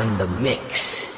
on the mix.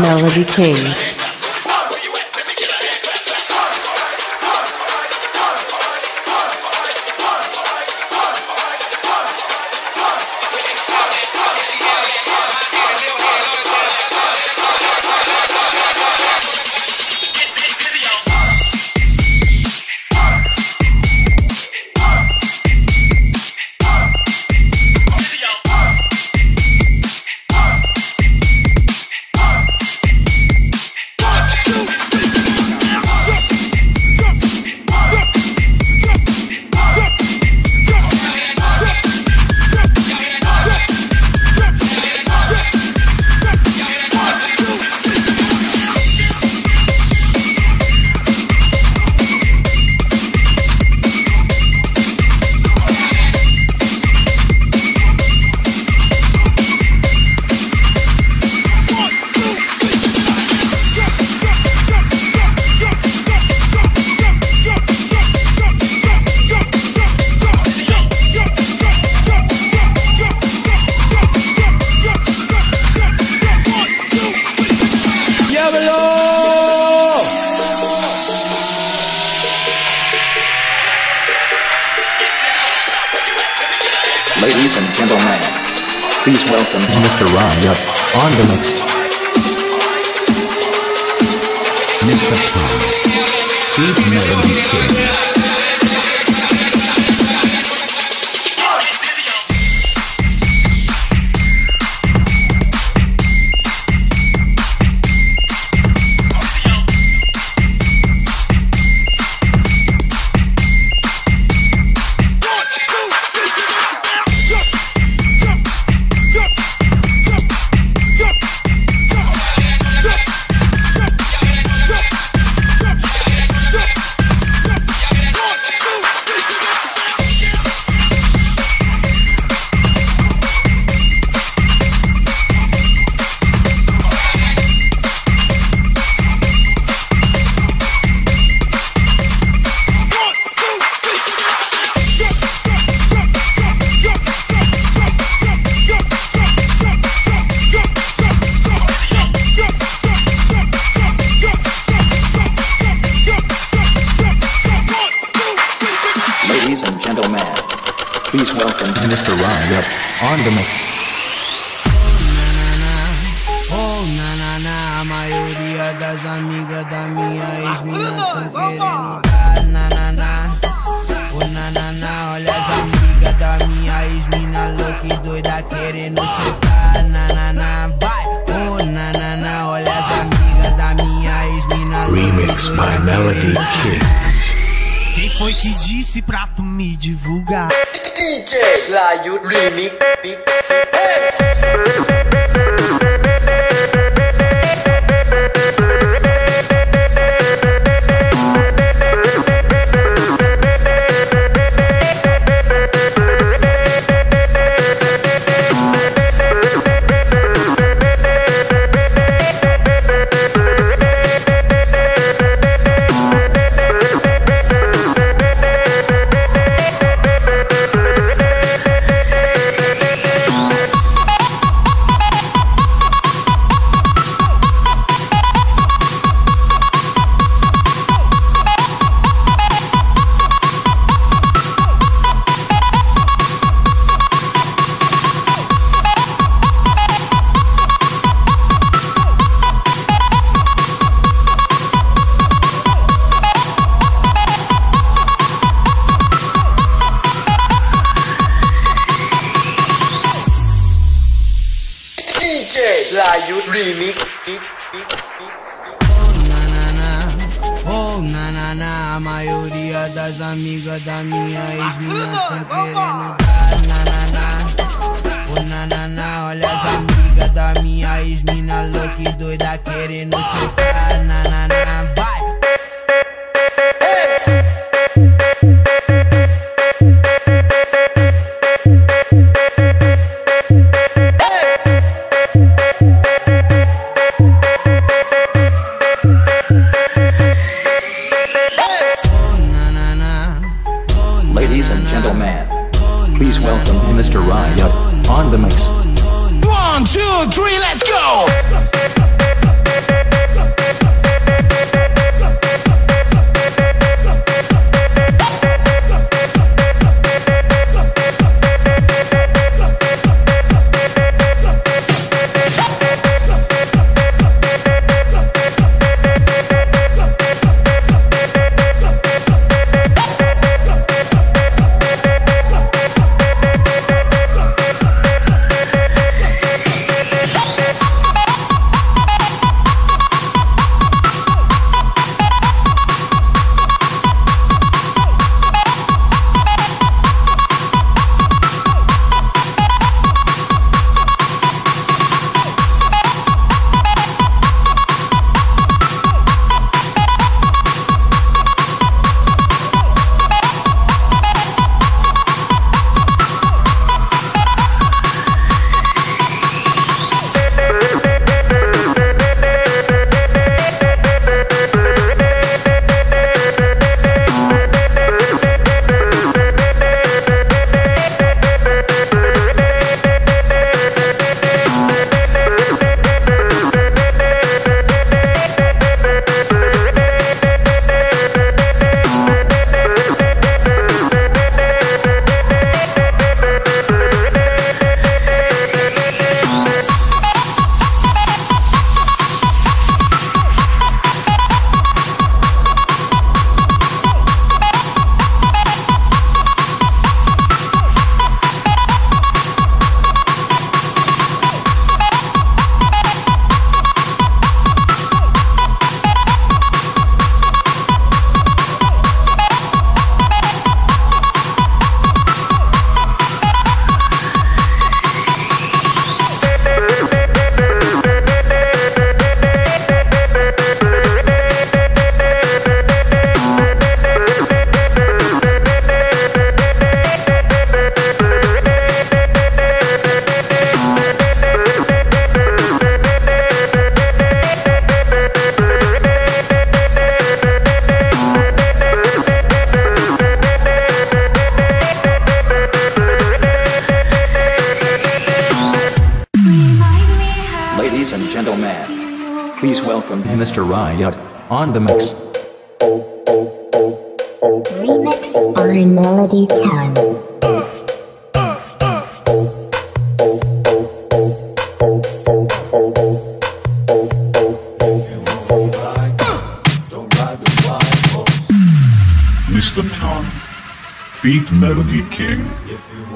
Melody Kings. Minha ex-mina louca e doida querendo soltar na na na.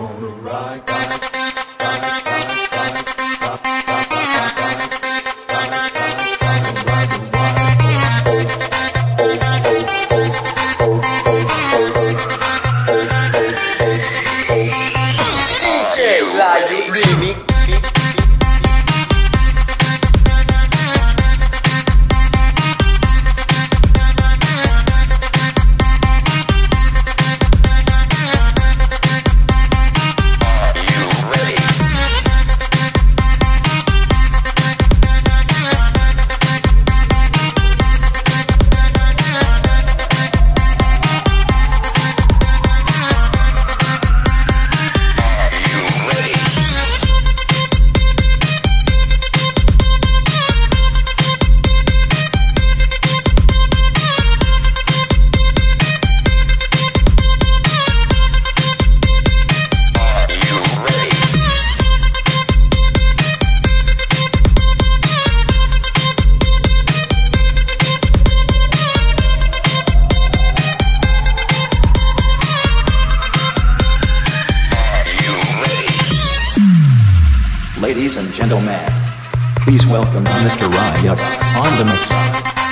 gonna ride, ride. Please welcome Mr. Ryuk on the mix.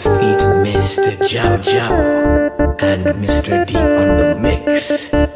Theophyte, Mr. Jow Jow, and Mr. Deep on the mix.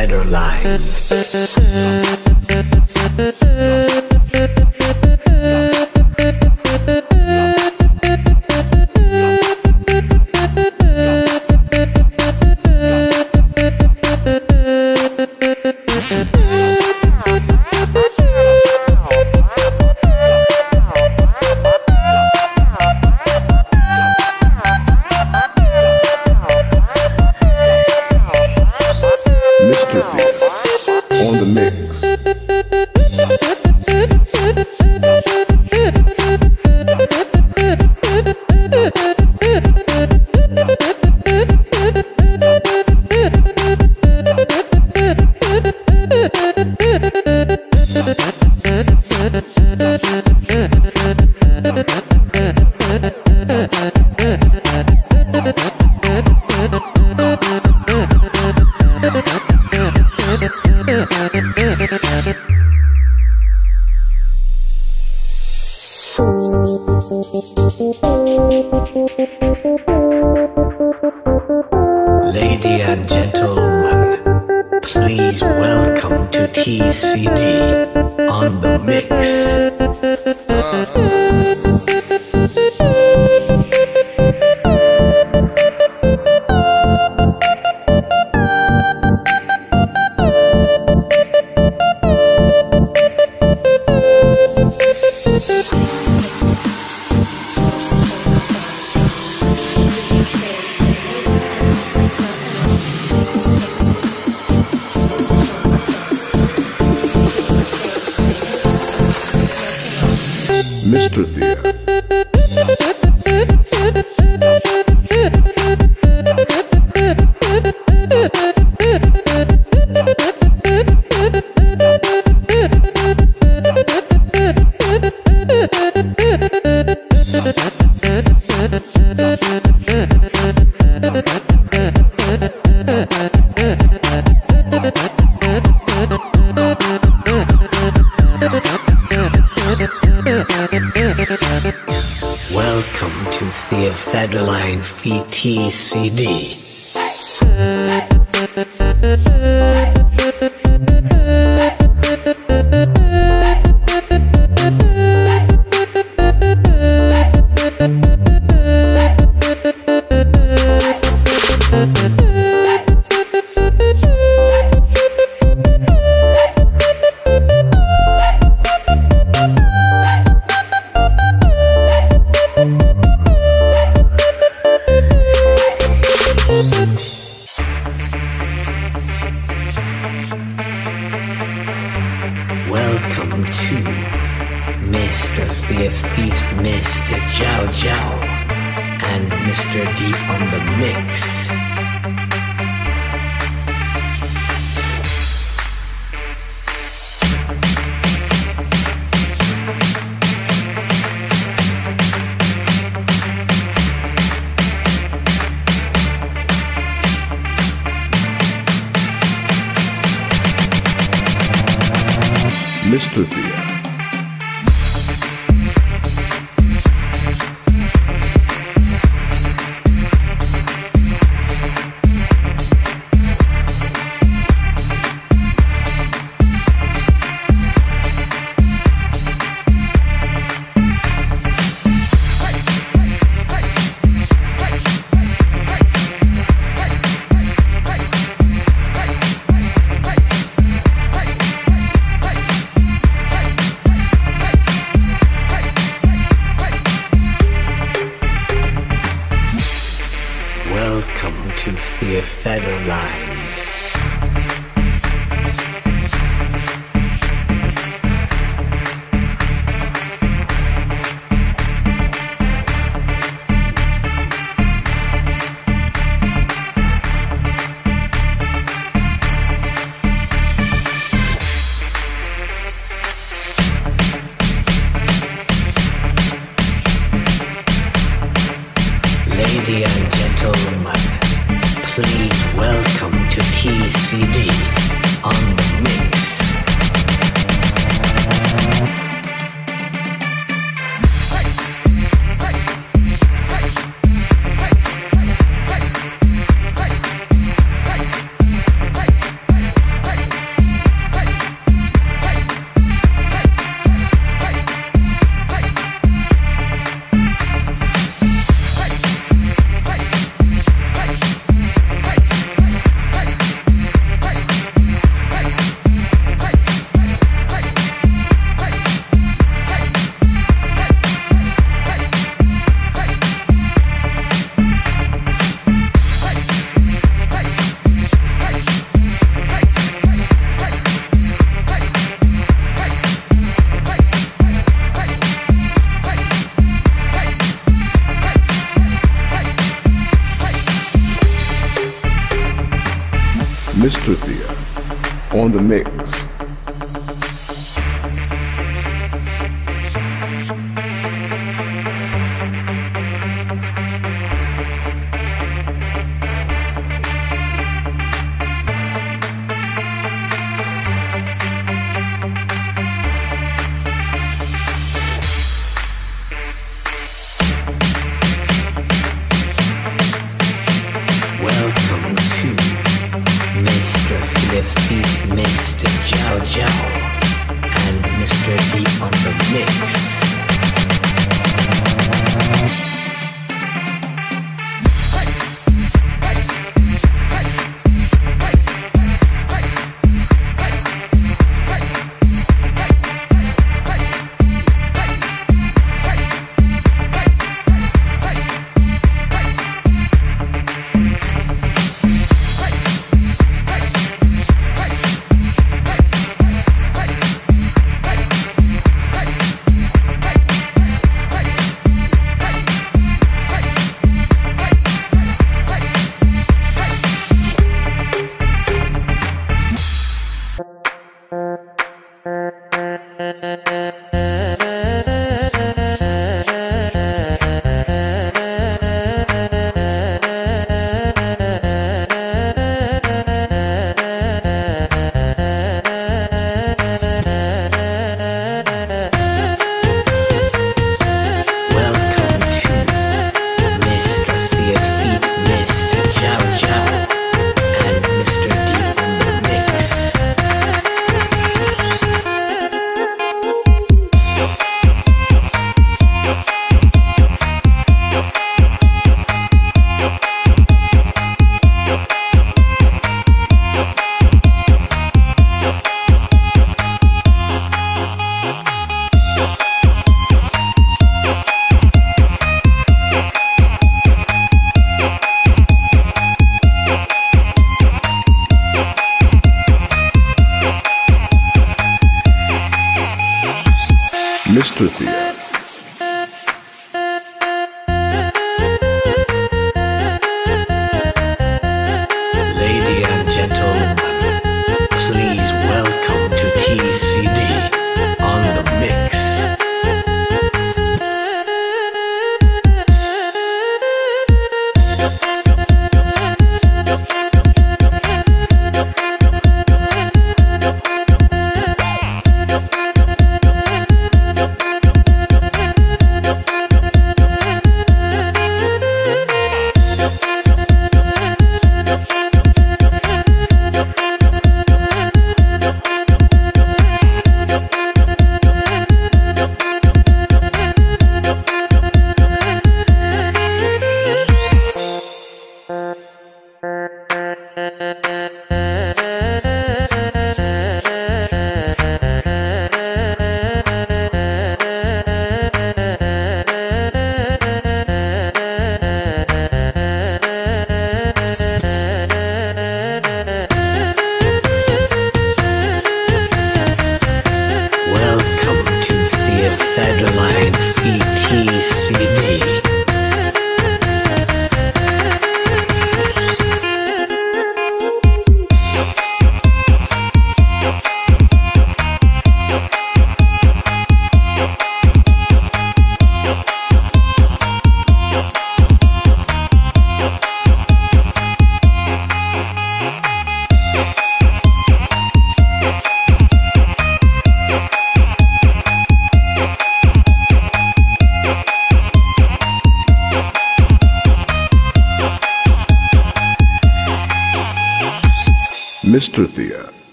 Theater Live. Lady and gentlemen, please welcome to TCD on the mix. Welcome to Theophedoline VTCD. Mistopia. Lady and gentlemen, please welcome to TCD on the mix. Mr. Theo.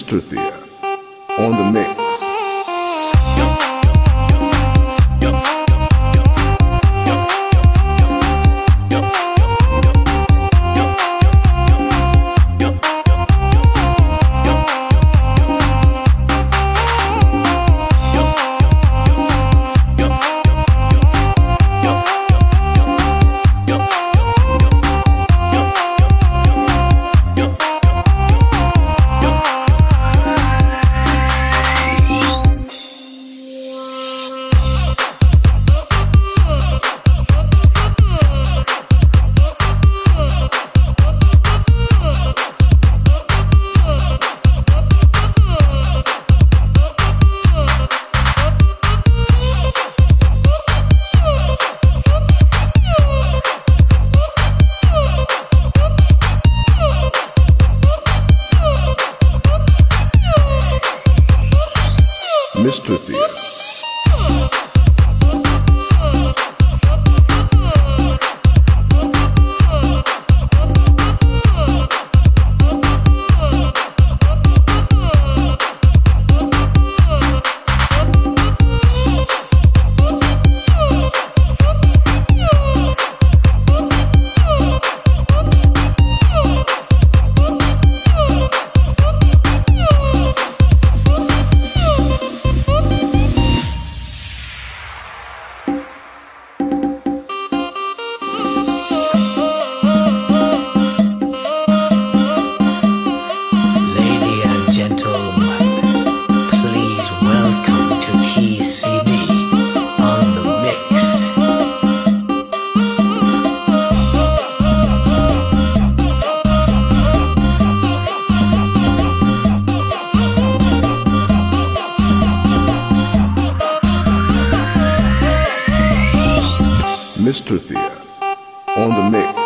Mr. Thea, on the Mr. Theater. Mr. Thea on the mix.